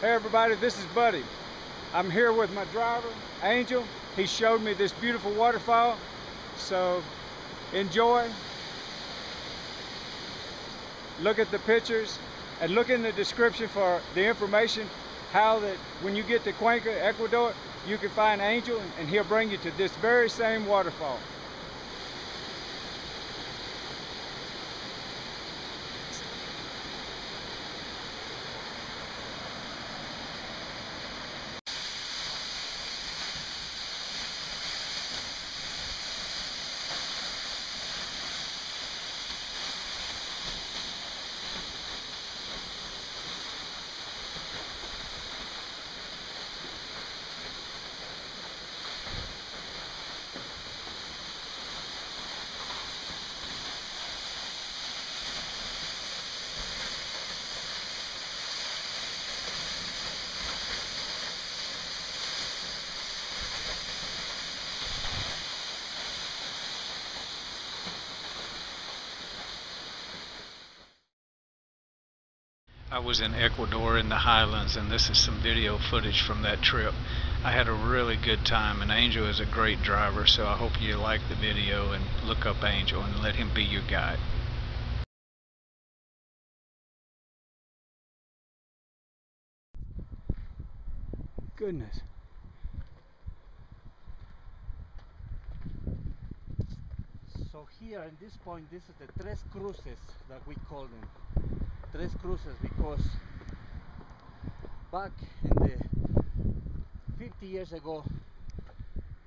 Hey everybody, this is Buddy. I'm here with my driver, Angel. He showed me this beautiful waterfall. So enjoy. Look at the pictures and look in the description for the information how that when you get to Cuenca, Ecuador, you can find Angel and he'll bring you to this very same waterfall. I was in Ecuador in the highlands and this is some video footage from that trip. I had a really good time and Angel is a great driver so I hope you like the video and look up Angel and let him be your guide. Goodness. So here in this point this is the Tres Cruces that we call them. Tres Cruces because back in the 50 years ago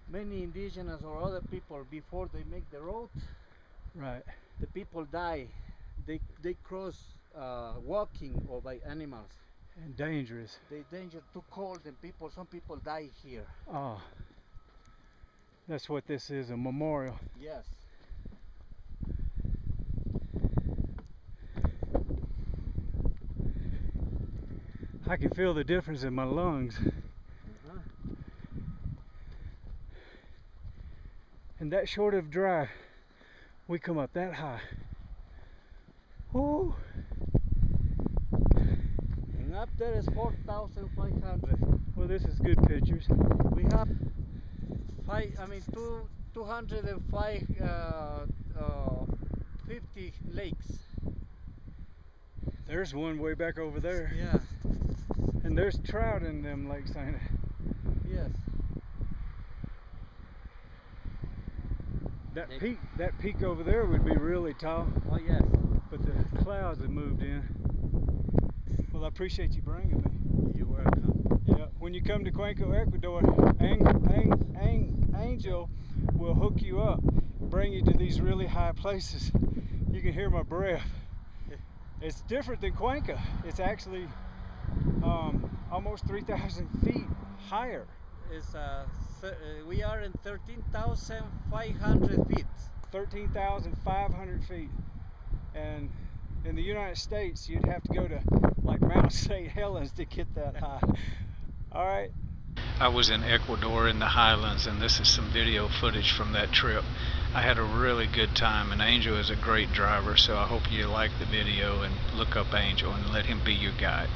many indigenous or other people before they make the road right. the people die. They they cross uh, walking or by animals. And dangerous. They danger too cold and people some people die here. Oh that's what this is a memorial. Yes I can feel the difference in my lungs. Uh -huh. And that short of dry, we come up that high. Woo! And up there is 4,500. Well, this is good pictures. We have five, I mean, two, 205, uh, uh, 50 lakes. There's one way back over there. Yeah. And there's trout in them lakes, ain't it? Yes. That peak, that peak over there would be really tall. Oh yes. But the clouds have moved in. Well, I appreciate you bringing me. You're welcome. Yeah. When you come to Cuenca, Ecuador, Ang Ang Ang Angel will hook you up, bring you to these really high places. You can hear my breath. It's different than Cuenca. It's actually um, almost 3,000 feet higher. Is uh, uh, we are in 13,500 feet. 13,500 feet. And in the United States, you'd have to go to like Mount St. Helens to get that high. All right. I was in Ecuador in the highlands and this is some video footage from that trip. I had a really good time and Angel is a great driver so I hope you like the video and look up Angel and let him be your guide.